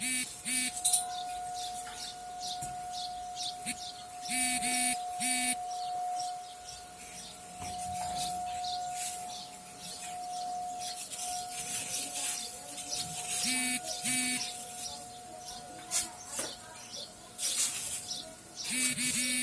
Dee dee dee.